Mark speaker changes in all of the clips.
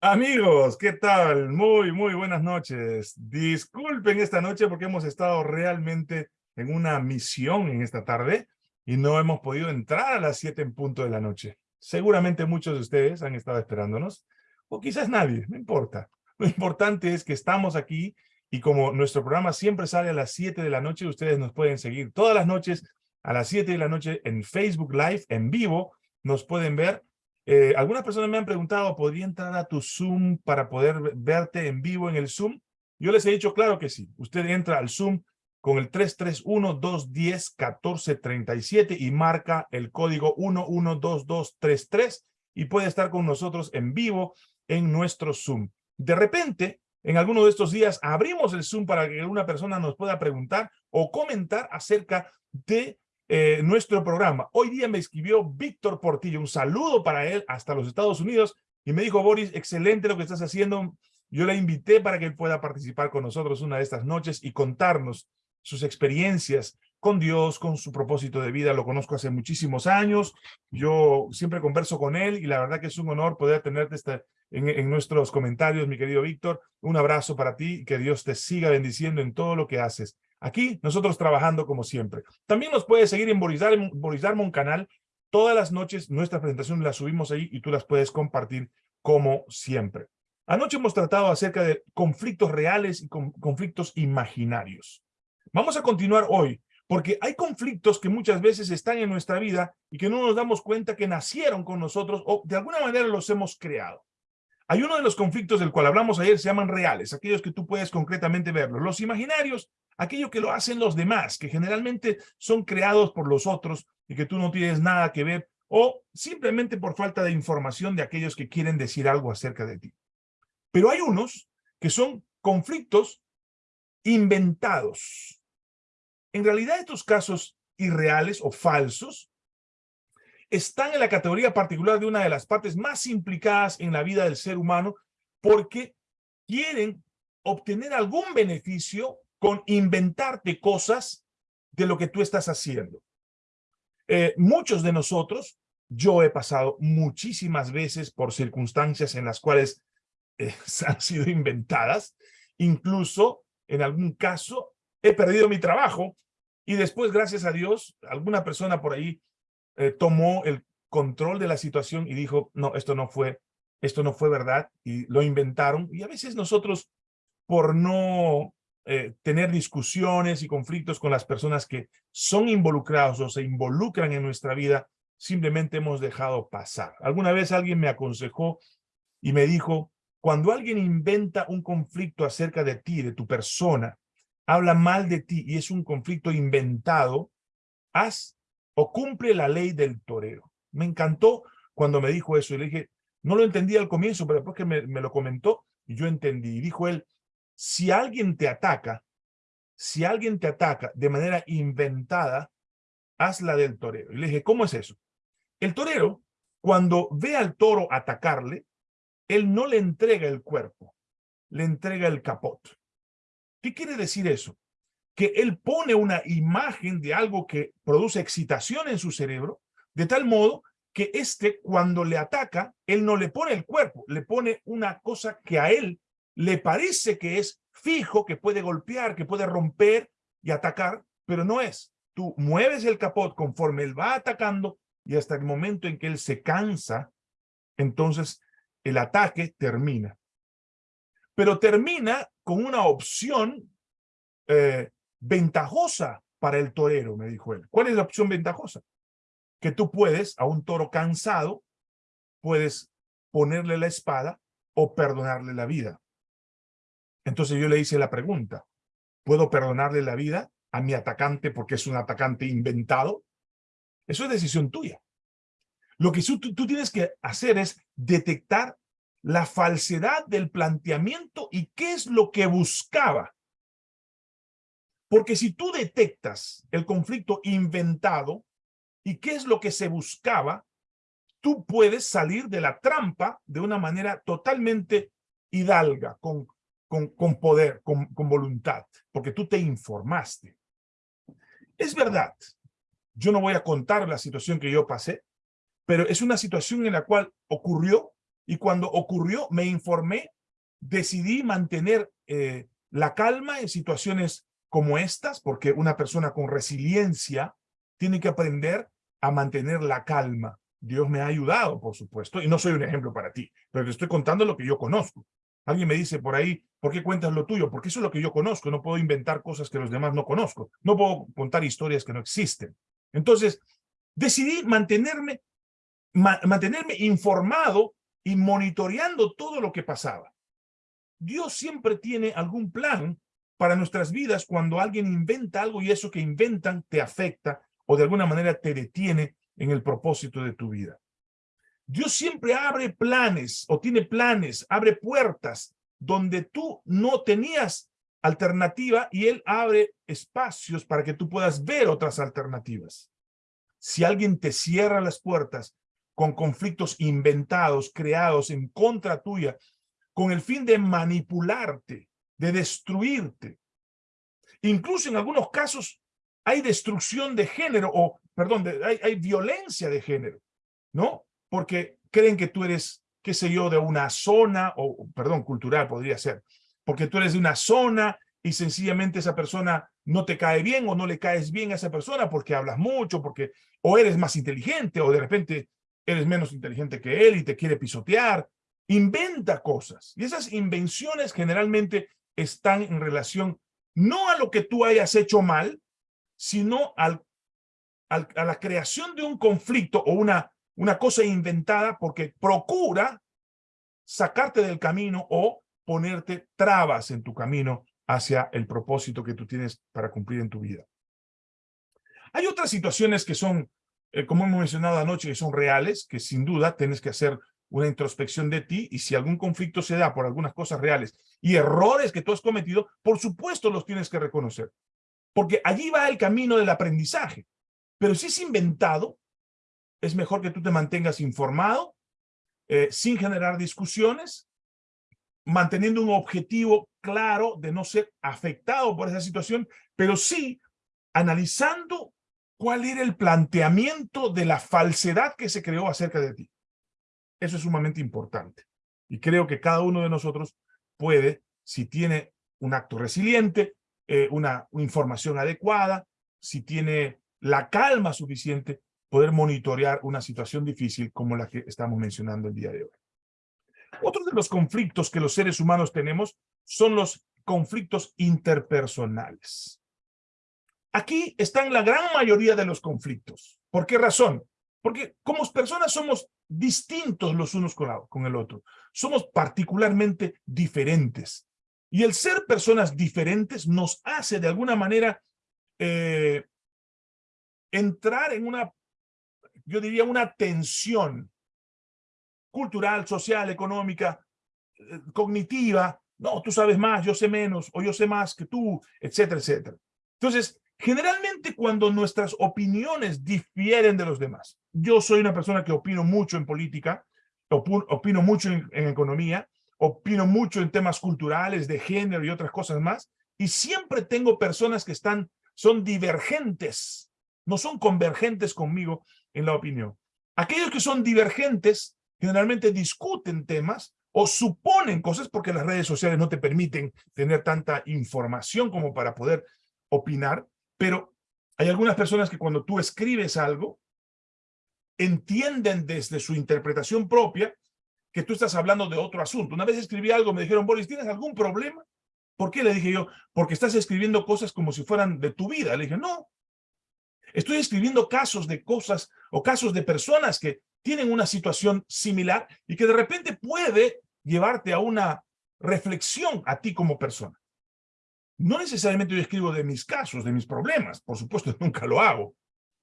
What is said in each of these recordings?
Speaker 1: Amigos, ¿qué tal? Muy, muy buenas noches. Disculpen esta noche porque hemos estado realmente en una misión en esta tarde y no hemos podido entrar a las 7 en punto de la noche. Seguramente muchos de ustedes han estado esperándonos, o quizás nadie, no importa. Lo importante es que estamos aquí y como nuestro programa siempre sale a las 7 de la noche, ustedes nos pueden seguir todas las noches a las 7 de la noche en Facebook Live, en vivo, nos pueden ver eh, algunas personas me han preguntado, ¿podría entrar a tu Zoom para poder verte en vivo en el Zoom? Yo les he dicho, claro que sí. Usted entra al Zoom con el 331-210-1437 y marca el código 112233 y puede estar con nosotros en vivo en nuestro Zoom. De repente, en alguno de estos días, abrimos el Zoom para que una persona nos pueda preguntar o comentar acerca de eh, nuestro programa. Hoy día me escribió Víctor Portillo, un saludo para él hasta los Estados Unidos y me dijo, Boris, excelente lo que estás haciendo. Yo le invité para que él pueda participar con nosotros una de estas noches y contarnos sus experiencias con Dios, con su propósito de vida. Lo conozco hace muchísimos años. Yo siempre converso con él y la verdad que es un honor poder tenerte este, en, en, nuestros comentarios, mi querido Víctor. Un abrazo para ti que Dios te siga bendiciendo en todo lo que haces. Aquí nosotros trabajando como siempre. También nos puedes seguir en Boris, Darmon canal. Todas las noches nuestras presentaciones las subimos ahí y tú las puedes compartir como siempre. Anoche hemos tratado acerca de conflictos reales y conflictos imaginarios. Vamos a continuar hoy porque hay conflictos que muchas veces están en nuestra vida y que no nos damos cuenta que nacieron con nosotros o de alguna manera los hemos creado. Hay uno de los conflictos del cual hablamos ayer, se llaman reales, aquellos que tú puedes concretamente verlos. Los imaginarios aquello que lo hacen los demás, que generalmente son creados por los otros y que tú no tienes nada que ver, o simplemente por falta de información de aquellos que quieren decir algo acerca de ti. Pero hay unos que son conflictos inventados. En realidad estos casos irreales o falsos están en la categoría particular de una de las partes más implicadas en la vida del ser humano porque quieren obtener algún beneficio con inventarte cosas de lo que tú estás haciendo. Eh, muchos de nosotros, yo he pasado muchísimas veces por circunstancias en las cuales eh, han sido inventadas, incluso en algún caso he perdido mi trabajo y después, gracias a Dios, alguna persona por ahí eh, tomó el control de la situación y dijo, no, esto no fue, esto no fue verdad y lo inventaron. Y a veces nosotros, por no eh, tener discusiones y conflictos con las personas que son involucrados o se involucran en nuestra vida, simplemente hemos dejado pasar. Alguna vez alguien me aconsejó y me dijo, cuando alguien inventa un conflicto acerca de ti, de tu persona, habla mal de ti y es un conflicto inventado, haz o cumple la ley del torero. Me encantó cuando me dijo eso y le dije, no lo entendí al comienzo, pero después que me, lo comentó, yo entendí. Y dijo él, si alguien te ataca, si alguien te ataca de manera inventada, hazla del torero. Y le dije, ¿cómo es eso? El torero, cuando ve al toro atacarle, él no le entrega el cuerpo, le entrega el capot. ¿Qué quiere decir eso? Que él pone una imagen de algo que produce excitación en su cerebro, de tal modo que este, cuando le ataca, él no le pone el cuerpo, le pone una cosa que a él le parece que es fijo, que puede golpear, que puede romper y atacar, pero no es. Tú mueves el capot conforme él va atacando y hasta el momento en que él se cansa, entonces el ataque termina. Pero termina con una opción eh, ventajosa para el torero, me dijo él. ¿Cuál es la opción ventajosa? Que tú puedes, a un toro cansado, puedes ponerle la espada o perdonarle la vida. Entonces yo le hice la pregunta, ¿puedo perdonarle la vida a mi atacante porque es un atacante inventado? Eso es decisión tuya. Lo que tú, tú tienes que hacer es detectar la falsedad del planteamiento y qué es lo que buscaba. Porque si tú detectas el conflicto inventado y qué es lo que se buscaba, tú puedes salir de la trampa de una manera totalmente hidalga, con con, poder, con, con voluntad, porque tú te informaste. Es verdad, yo no voy a contar la situación que yo pasé, pero es una situación en la cual ocurrió y cuando ocurrió me informé, decidí mantener eh, la calma en situaciones como estas, porque una persona con resiliencia tiene que aprender a mantener la calma. Dios me ha ayudado, por supuesto, y no soy un ejemplo para ti, pero te estoy contando lo que yo conozco. Alguien me dice por ahí, ¿por qué cuentas lo tuyo? Porque eso es lo que yo conozco, no puedo inventar cosas que los demás no conozco, no puedo contar historias que no existen. Entonces, decidí mantenerme, mantenerme informado y monitoreando todo lo que pasaba. Dios siempre tiene algún plan para nuestras vidas cuando alguien inventa algo y eso que inventan te afecta o de alguna manera te detiene en el propósito de tu vida. Dios siempre abre planes o tiene planes, abre puertas donde tú no tenías alternativa y Él abre espacios para que tú puedas ver otras alternativas. Si alguien te cierra las puertas con conflictos inventados, creados en contra tuya, con el fin de manipularte, de destruirte. Incluso en algunos casos hay destrucción de género, o, perdón, hay, hay violencia de género, ¿no? Porque creen que tú eres, qué sé yo, de una zona, o, perdón, cultural podría ser, porque tú eres de una zona y sencillamente esa persona no te cae bien o no le caes bien a esa persona porque hablas mucho, porque o eres más inteligente o de repente eres menos inteligente que él y te quiere pisotear. Inventa cosas. Y esas invenciones generalmente están en relación no a lo que tú hayas hecho mal, sino al, a la creación de un conflicto o una, una cosa inventada porque procura sacarte del camino o ponerte trabas en tu camino hacia el propósito que tú tienes para cumplir en tu vida. Hay otras situaciones que son eh, como hemos mencionado anoche, que son reales, que sin duda tienes que hacer una introspección de ti y si algún conflicto se da por algunas cosas reales y errores que tú has cometido, por supuesto los tienes que reconocer. Porque allí va el camino del aprendizaje. Pero si es inventado, es mejor que tú te mantengas informado, eh, sin generar discusiones, manteniendo un objetivo claro de no ser afectado por esa situación, pero sí analizando cuál era el planteamiento de la falsedad que se creó acerca de ti. Eso es sumamente importante. Y creo que cada uno de nosotros puede, si tiene un acto resiliente, eh, una, información adecuada, si tiene la calma suficiente, poder monitorear una situación difícil como la que estamos mencionando el día de hoy. Otro de los conflictos que los seres humanos tenemos son los conflictos interpersonales. Aquí están la gran mayoría de los conflictos. ¿Por qué razón? Porque como personas somos distintos los unos con, el otro. Somos particularmente diferentes. Y el ser personas diferentes nos hace de alguna manera eh, entrar en una, yo diría, una tensión cultural, social, económica, eh, cognitiva. No, tú sabes más, yo sé menos, o yo sé más que tú, etcétera, etcétera. Entonces, Generalmente cuando nuestras opiniones difieren de los demás. Yo soy una persona que opino mucho en política, opino mucho en, economía, opino mucho en temas culturales, de género y otras cosas más, y siempre tengo personas que están, son divergentes, no son convergentes conmigo en la opinión. Aquellos que son divergentes generalmente discuten temas o suponen cosas porque las redes sociales no te permiten tener tanta información como para poder opinar, pero hay algunas personas que cuando tú escribes algo, entienden desde su interpretación propia que tú estás hablando de otro asunto. Una vez escribí algo, me dijeron, Boris, ¿tienes algún problema? ¿Por qué? Le dije yo, porque estás escribiendo cosas como si fueran de tu vida. Le dije, no. Estoy escribiendo casos de cosas o casos de personas que tienen una situación similar y que de repente puede llevarte a una reflexión a ti como persona. No necesariamente yo escribo de mis casos, de mis problemas, por supuesto nunca lo hago.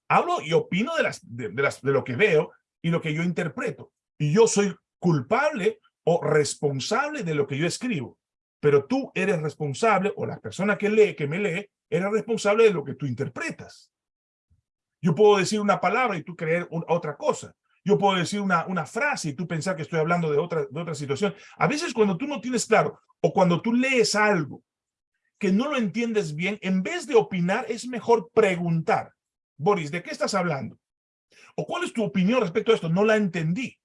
Speaker 1: Hablo y opino de, las, de, las, de lo que veo y lo que yo interpreto. Y yo soy culpable o responsable de lo que yo escribo. Pero tú eres responsable, o la persona que lee, que me lee, eres responsable de lo que tú interpretas. Yo puedo decir una palabra y tú creer otra cosa. Yo puedo decir una, una frase y tú pensar que estoy hablando de otra, de otra situación. A veces cuando tú no tienes claro, o cuando tú lees algo que no lo entiendes bien, en vez de opinar, es mejor preguntar. Boris, ¿de qué estás hablando? ¿O cuál es tu opinión respecto a esto? No la entendí.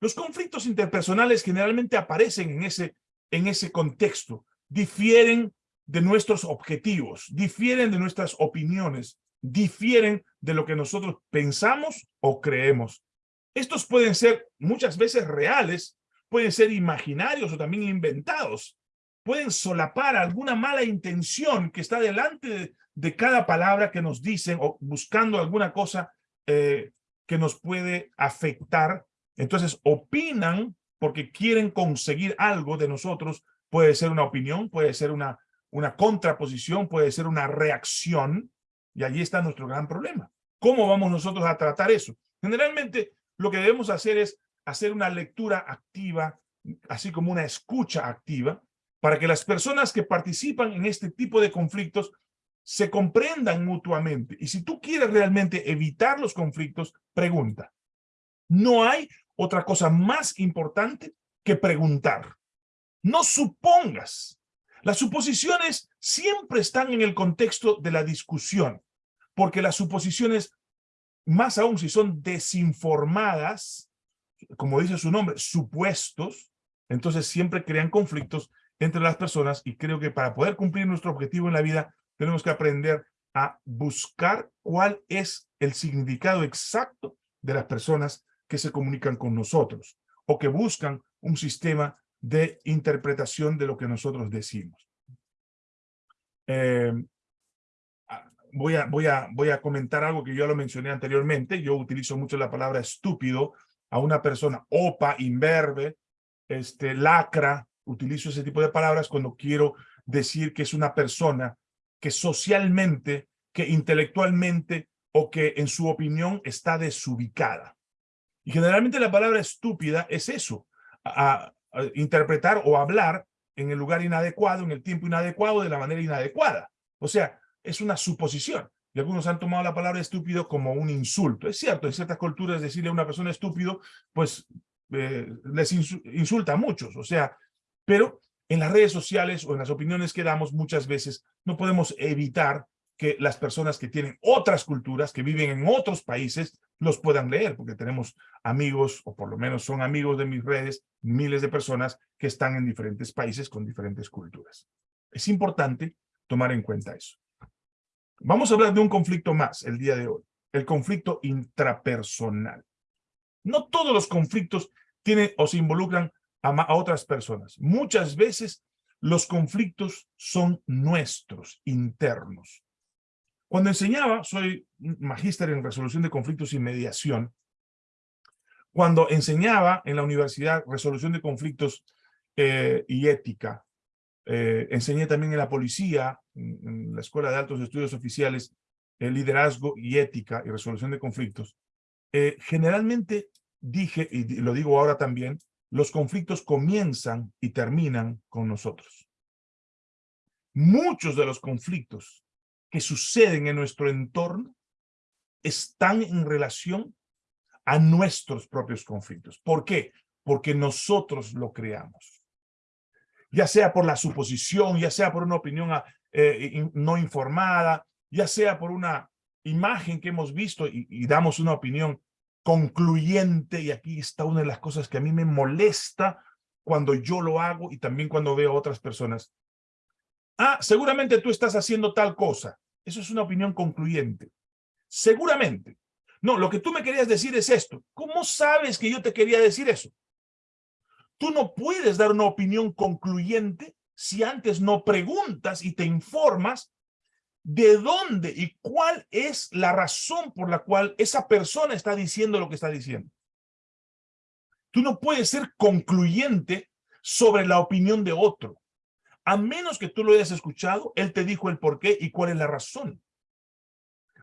Speaker 1: Los conflictos interpersonales generalmente aparecen en ese, en ese contexto, difieren de nuestros objetivos, difieren de nuestras opiniones, difieren de lo que nosotros pensamos o creemos. Estos pueden ser muchas veces reales, pueden ser imaginarios o también inventados. Pueden solapar alguna mala intención que está delante de, cada palabra que nos dicen o buscando alguna cosa eh, que nos puede afectar. Entonces opinan porque quieren conseguir algo de nosotros. Puede ser una opinión, puede ser una, una contraposición, puede ser una reacción. Y allí está nuestro gran problema. ¿Cómo vamos nosotros a tratar eso? Generalmente lo que debemos hacer es hacer una lectura activa, así como una escucha activa, para que las personas que participan en este tipo de conflictos se comprendan mutuamente. Y si tú quieres realmente evitar los conflictos, pregunta. No hay otra cosa más importante que preguntar. No supongas. Las suposiciones siempre están en el contexto de la discusión, porque las suposiciones, más aún si son desinformadas, como dice su nombre, supuestos, entonces siempre crean conflictos entre las personas y creo que para poder cumplir nuestro objetivo en la vida tenemos que aprender a buscar cuál es el significado exacto de las personas que se comunican con nosotros o que buscan un sistema de interpretación de lo que nosotros decimos. Eh, ah, voy, a, voy, a, voy a comentar algo que yo lo mencioné anteriormente. Yo utilizo mucho la palabra estúpido a una persona, opa, imberbe, este, lacra. Utilizo ese tipo de palabras cuando quiero decir que es una persona que socialmente, que intelectualmente o que en su opinión está desubicada. Y generalmente la palabra estúpida es eso, a, interpretar o hablar en el lugar inadecuado, en el tiempo inadecuado, de la manera inadecuada. O sea, es una suposición. Y algunos han tomado la palabra estúpido como un insulto. Es cierto, en ciertas culturas decirle a una persona estúpido, pues eh, les insulta a muchos. O sea, pero en las redes sociales o en las opiniones que damos muchas veces no podemos evitar que las personas que tienen otras culturas, que viven en otros países, los puedan leer, porque tenemos amigos, o por lo menos son amigos de mis redes, miles de personas que están en diferentes países con diferentes culturas. Es importante tomar en cuenta eso. Vamos a hablar de un conflicto más el día de hoy, el conflicto intrapersonal. No todos los conflictos tienen o se involucran a, otras personas. Muchas veces los conflictos son nuestros, internos. Cuando enseñaba, soy magíster en resolución de conflictos y mediación. Cuando enseñaba en la universidad resolución de conflictos eh, y ética, eh, enseñé también en la policía, en, la Escuela de Altos Estudios Oficiales, el liderazgo y ética y resolución de conflictos. Eh, generalmente dije, y lo digo ahora también, los conflictos comienzan y terminan con nosotros. Muchos de los conflictos que suceden en nuestro entorno están en relación a nuestros propios conflictos. ¿Por qué? Porque nosotros lo creamos. Ya sea por la suposición, ya sea por una opinión ah, eh, no informada, ya sea por una imagen que hemos visto y, y damos una opinión concluyente, y aquí está una de las cosas que a mí me molesta cuando yo lo hago y también cuando veo a otras personas. Ah, seguramente tú estás haciendo tal cosa. Eso es una opinión concluyente. Seguramente. No, lo que tú me querías decir es esto. ¿Cómo sabes que yo te quería decir eso? Tú no puedes dar una opinión concluyente si antes no preguntas y te informas de dónde y cuál es la razón por la cual esa persona está diciendo lo que está diciendo. Tú no puedes ser concluyente sobre la opinión de otro a menos que tú lo hayas escuchado, él te dijo el por qué y cuál es la razón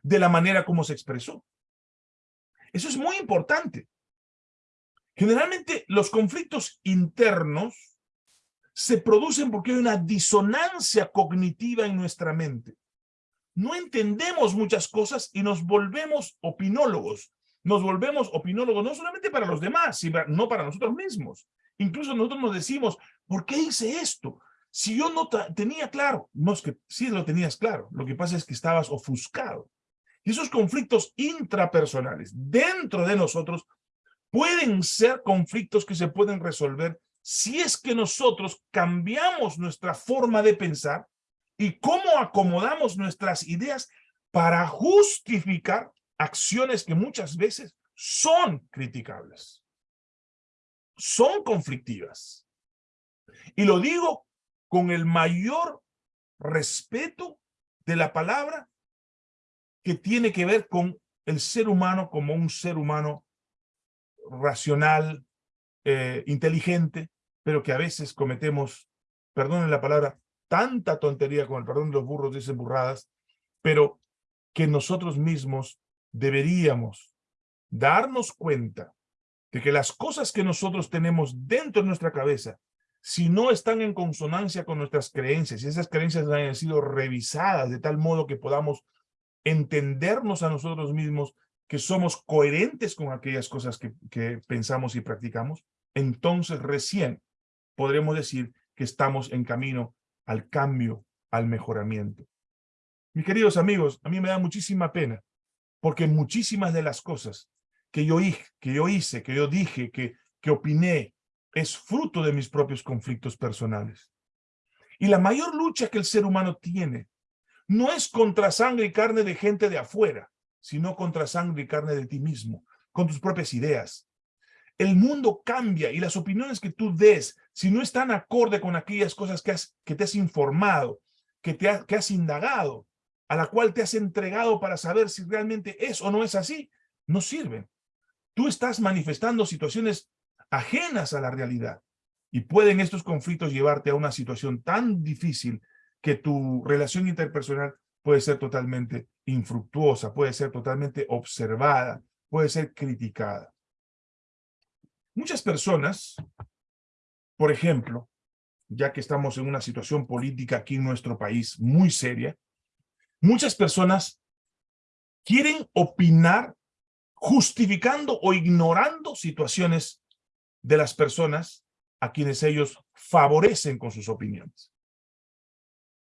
Speaker 1: de la manera como se expresó. Eso es muy importante. Generalmente los conflictos internos se producen porque hay una disonancia cognitiva en nuestra mente. No entendemos muchas cosas y nos volvemos opinólogos. Nos volvemos opinólogos no solamente para los demás, sino no para nosotros mismos. Incluso nosotros nos decimos, ¿por qué hice esto? Si yo no tenía claro, no es que sí lo tenías claro, lo que pasa es que estabas ofuscado. Y esos conflictos intrapersonales dentro de nosotros pueden ser conflictos que se pueden resolver si es que nosotros cambiamos nuestra forma de pensar y cómo acomodamos nuestras ideas para justificar acciones que muchas veces son criticables, son conflictivas. Y lo digo con el mayor respeto de la palabra que tiene que ver con el ser humano como un ser humano racional, eh, inteligente, pero que a veces cometemos, perdonen la palabra, tanta tontería, con el perdón de los burros dicen burradas, pero que nosotros mismos deberíamos darnos cuenta de que las cosas que nosotros tenemos dentro de nuestra cabeza, si no están en consonancia con nuestras creencias, y esas creencias han sido revisadas de tal modo que podamos entendernos a nosotros mismos que somos coherentes con aquellas cosas que, que pensamos y practicamos, entonces recién podremos decir que estamos en camino al cambio, al mejoramiento. Mis queridos amigos, a mí me da muchísima pena, porque muchísimas de las cosas que yo, hice, que yo dije, que, que opiné, es fruto de mis propios conflictos personales. Y la mayor lucha que el ser humano tiene no es contra sangre y carne de gente de afuera, sino contra sangre y carne de ti mismo, con tus propias ideas, el mundo cambia y las opiniones que tú des, si no están acorde con aquellas cosas que, has, que te has informado, que, te que has indagado, a la cual te has entregado para saber si realmente es o no es así, no sirven. Tú estás manifestando situaciones ajenas a la realidad y pueden estos conflictos llevarte a una situación tan difícil que tu relación interpersonal puede ser totalmente infructuosa, puede ser totalmente observada, puede ser criticada. Muchas personas, por ejemplo, ya que estamos en una situación política aquí en nuestro país muy seria, muchas personas quieren opinar justificando o ignorando situaciones de las personas a quienes ellos favorecen con sus opiniones.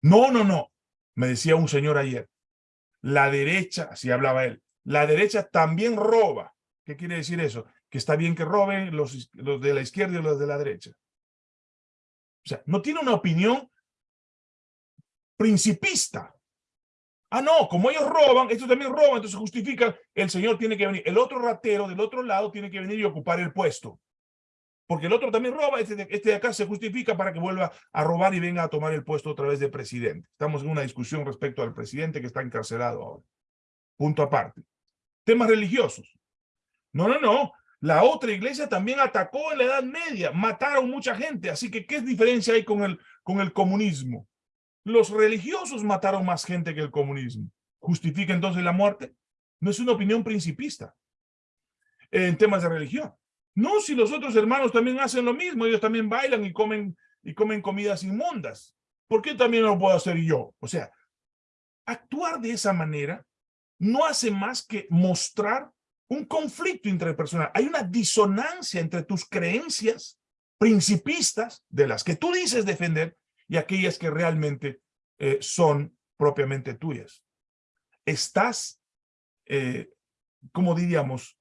Speaker 1: No, no, no, me decía un señor ayer, la derecha, así hablaba él, la derecha también roba. ¿Qué quiere decir eso? que está bien que roben los, los de la izquierda y los de la derecha. O sea, no tiene una opinión principista. Ah, no, como ellos roban, estos también roban, entonces justifican, el señor tiene que venir. El otro ratero del otro lado tiene que venir y ocupar el puesto. Porque el otro también roba, este de, este de acá se justifica para que vuelva a robar y venga a tomar el puesto otra vez de presidente. Estamos en una discusión respecto al presidente que está encarcelado ahora. Punto aparte. Temas religiosos. No, no, no. La otra iglesia también atacó en la Edad Media, mataron mucha gente, así que ¿qué diferencia hay con el, con el comunismo? Los religiosos mataron más gente que el comunismo. ¿Justifica entonces la muerte? No es una opinión principista en temas de religión. No, si los otros hermanos también hacen lo mismo, ellos también bailan y comen, y comen comidas inmundas. ¿Por qué también lo puedo hacer yo? O sea, actuar de esa manera no hace más que mostrar un conflicto interpersonal. Hay una disonancia entre tus creencias principistas, de las que tú dices defender, y aquellas que realmente eh, son propiamente tuyas. Estás, eh, como diríamos,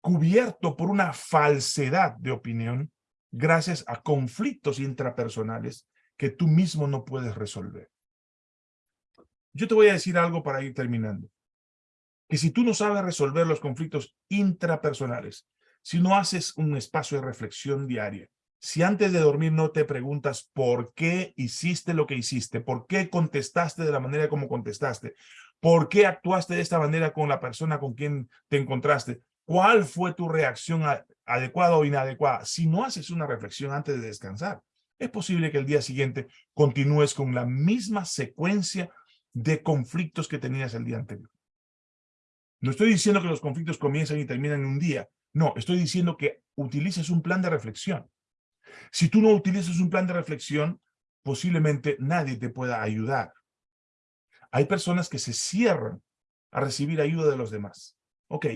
Speaker 1: cubierto por una falsedad de opinión gracias a conflictos intrapersonales que tú mismo no puedes resolver. Yo te voy a decir algo para ir terminando que si tú no sabes resolver los conflictos intrapersonales, si no haces un espacio de reflexión diaria, si antes de dormir no te preguntas por qué hiciste lo que hiciste, por qué contestaste de la manera como contestaste, por qué actuaste de esta manera con la persona con quien te encontraste, cuál fue tu reacción adecuada o inadecuada, si no haces una reflexión antes de descansar, es posible que el día siguiente continúes con la misma secuencia de conflictos que tenías el día anterior. No estoy diciendo que los conflictos comiencen y terminan en un día. No, estoy diciendo que utilices un plan de reflexión. Si tú no utilizas un plan de reflexión, posiblemente nadie te pueda ayudar. Hay personas que se cierran a recibir ayuda de los demás. Ok,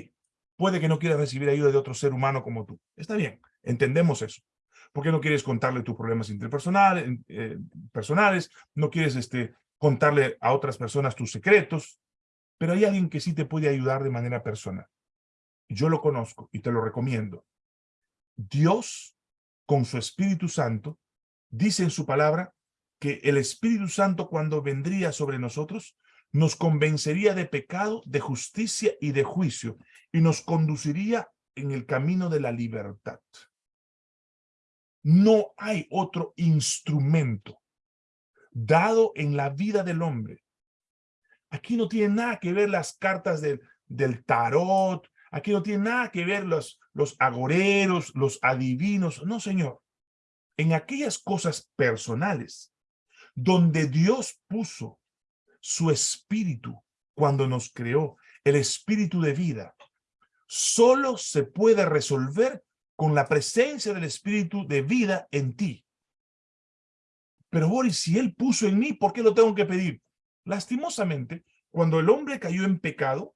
Speaker 1: puede que no quieras recibir ayuda de otro ser humano como tú. Está bien, entendemos eso. ¿Por qué no quieres contarle tus problemas interpersonales, eh, personales? ¿No quieres este, contarle a otras personas tus secretos? Pero hay alguien que sí te puede ayudar de manera personal. Yo lo conozco y te lo recomiendo. Dios, con su Espíritu Santo, dice en su palabra que el Espíritu Santo cuando vendría sobre nosotros, nos convencería de pecado, de justicia y de juicio, y nos conduciría en el camino de la libertad. No hay otro instrumento dado en la vida del hombre. Aquí no tiene nada que ver las cartas del, del tarot, aquí no tiene nada que ver los, los agoreros, los adivinos. No, señor. En aquellas cosas personales donde Dios puso su espíritu cuando nos creó, el espíritu de vida, solo se puede resolver con la presencia del espíritu de vida en ti. Pero Boris, si él puso en mí, ¿por qué lo tengo que pedir? Lastimosamente, cuando el hombre cayó en pecado,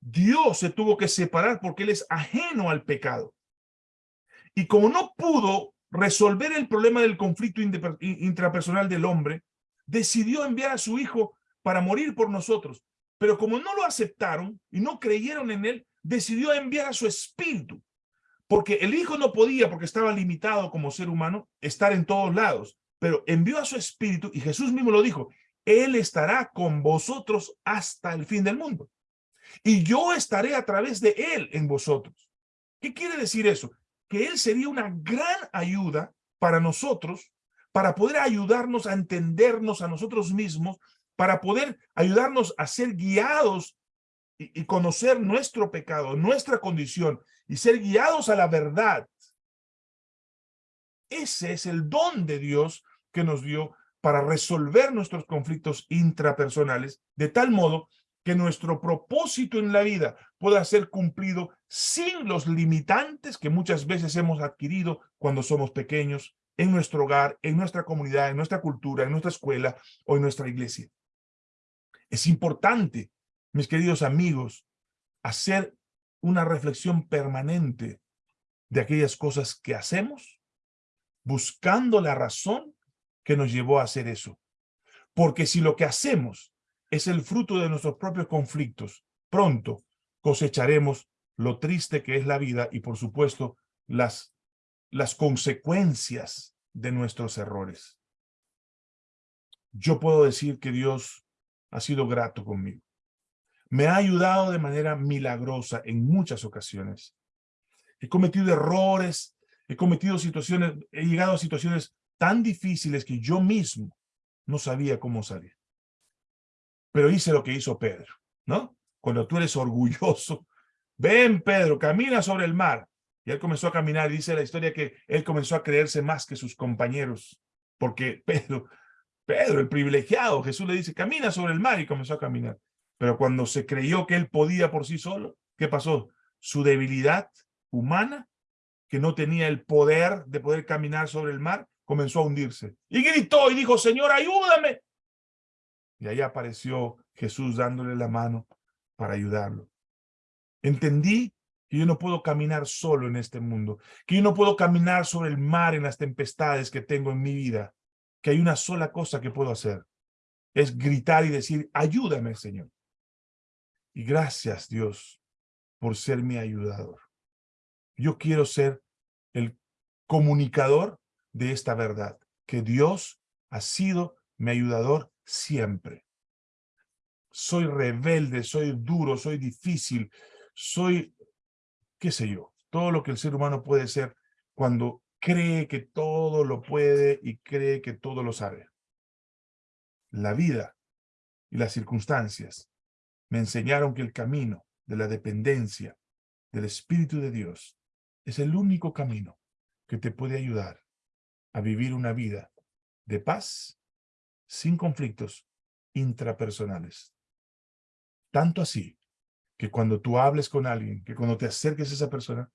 Speaker 1: Dios se tuvo que separar porque él es ajeno al pecado. Y como no pudo resolver el problema del conflicto intrapersonal del hombre, decidió enviar a su hijo para morir por nosotros. Pero como no lo aceptaron y no creyeron en él, decidió enviar a su espíritu. Porque el hijo no podía, porque estaba limitado como ser humano, estar en todos lados. Pero envió a su espíritu y Jesús mismo lo dijo, Él estará con vosotros hasta el fin del mundo. Y yo estaré a través de Él en vosotros. ¿Qué quiere decir eso? Que Él sería una gran ayuda para nosotros, para poder ayudarnos a entendernos a nosotros mismos, para poder ayudarnos a ser guiados y, conocer nuestro pecado, nuestra condición, y ser guiados a la verdad. Ese es el don de Dios que nos dio para resolver nuestros conflictos intrapersonales, de tal modo que nuestro propósito en la vida pueda ser cumplido sin los limitantes que muchas veces hemos adquirido cuando somos pequeños, en nuestro hogar, en nuestra comunidad, en nuestra cultura, en nuestra escuela o en nuestra iglesia. Es importante, mis queridos amigos, hacer una reflexión permanente de aquellas cosas que hacemos, buscando la razón que nos llevó a hacer eso. Porque si lo que hacemos es el fruto de nuestros propios conflictos, pronto cosecharemos lo triste que es la vida y, por supuesto, las, las consecuencias de nuestros errores. Yo puedo decir que Dios ha sido grato conmigo. Me ha ayudado de manera milagrosa en muchas ocasiones. He cometido errores, he cometido situaciones, he llegado a situaciones tan difíciles que yo mismo no sabía cómo salir. Pero hice lo que hizo Pedro, ¿no? Cuando tú eres orgulloso, ven Pedro, camina sobre el mar. Y él comenzó a caminar, dice la historia que él comenzó a creerse más que sus compañeros, porque Pedro Pedro, el privilegiado, Jesús le dice, camina sobre el mar y comenzó a caminar. Pero cuando se creyó que él podía por sí solo, ¿qué pasó? Su debilidad humana, que no tenía el poder de poder caminar sobre el mar, comenzó a hundirse. Y gritó y dijo, Señor, ayúdame. Y ahí apareció Jesús dándole la mano para ayudarlo. Entendí que yo no puedo caminar solo en este mundo, que yo no puedo caminar sobre el mar en las tempestades que tengo en mi vida, que hay una sola cosa que puedo hacer. Es gritar y decir, ayúdame, Señor. Y gracias, Dios, por ser mi ayudador. Yo quiero ser el comunicador de esta verdad, que Dios ha sido mi ayudador siempre. Soy rebelde, soy duro, soy difícil, soy, qué sé yo, todo lo que el ser humano puede ser cuando cree que todo lo puede y cree que todo lo sabe. La vida y las circunstancias me enseñaron que el camino de la dependencia del Espíritu de Dios es el único camino que te puede ayudar a vivir una vida de paz sin conflictos intrapersonales. Tanto así que cuando tú hables con alguien, que cuando te acerques a esa persona,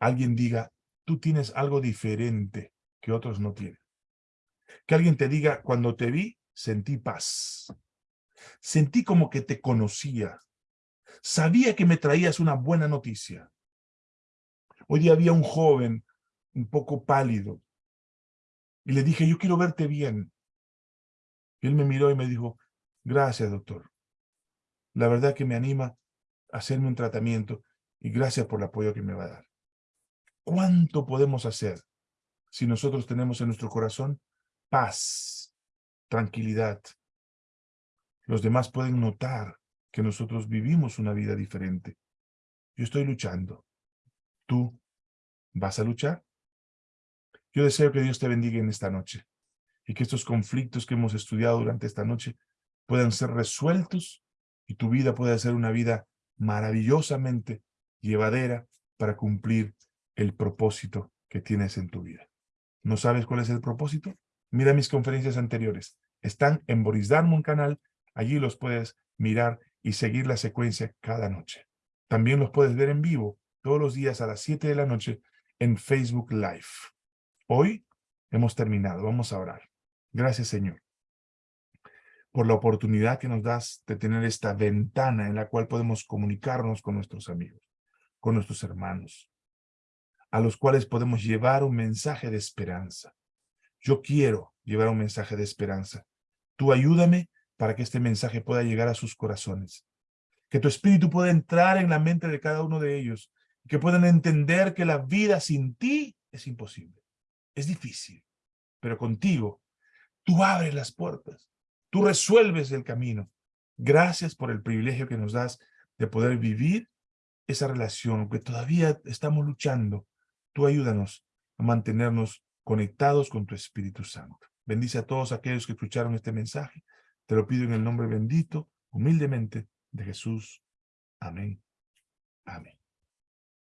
Speaker 1: alguien diga, tú tienes algo diferente que otros no tienen. Que alguien te diga, cuando te vi, sentí paz. Sentí como que te conocía. Sabía que me traías una buena noticia. Hoy día había un joven un poco pálido. Y le dije, yo quiero verte bien. Y él me miró y me dijo, gracias, doctor. La verdad que me anima a hacerme un tratamiento y gracias por el apoyo que me va a dar. ¿Cuánto podemos hacer si nosotros tenemos en nuestro corazón paz, tranquilidad? Los demás pueden notar que nosotros vivimos una vida diferente. Yo estoy luchando. ¿Tú vas a luchar? Yo deseo que Dios te bendiga en esta noche y que estos conflictos que hemos estudiado durante esta noche puedan ser resueltos y tu vida pueda ser una vida maravillosamente llevadera para cumplir el propósito que tienes en tu vida. ¿No sabes cuál es el propósito? Mira mis conferencias anteriores. Están en Boris Darmon canal. Allí los puedes mirar y seguir la secuencia cada noche. También los puedes ver en vivo todos los días a las 7 de la noche en Facebook Live. Hoy hemos terminado. Vamos a orar. Gracias, Señor, por la oportunidad que nos das de tener esta ventana en la cual podemos comunicarnos con nuestros amigos, con nuestros hermanos, a los cuales podemos llevar un mensaje de esperanza. Yo quiero llevar un mensaje de esperanza. Tú ayúdame para que este mensaje pueda llegar a sus corazones. Que tu espíritu pueda entrar en la mente de cada uno de ellos. Que puedan entender que la vida sin ti es imposible. Es difícil, pero contigo tú abres las puertas. Tú resuelves el camino. Gracias por el privilegio que nos das de poder vivir esa relación, aunque todavía estamos luchando. Tú ayúdanos a mantenernos conectados con tu Espíritu Santo. Bendice a todos aquellos que escucharon este mensaje. Te lo pido en el nombre bendito, humildemente, de Jesús. Amén. Amén.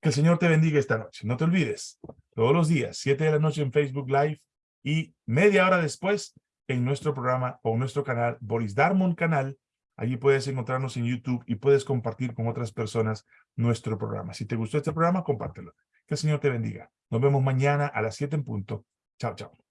Speaker 1: Que el Señor te bendiga esta noche. No te olvides, todos los días, 7 de la noche en Facebook Live y media hora después en nuestro programa o nuestro canal, Boris Darmon Canal. Allí puedes encontrarnos en YouTube y puedes compartir con otras personas nuestro programa. Si te gustó este programa, compártelo. Que el Señor te bendiga. Nos vemos mañana a las 7 en punto. Chao, chao.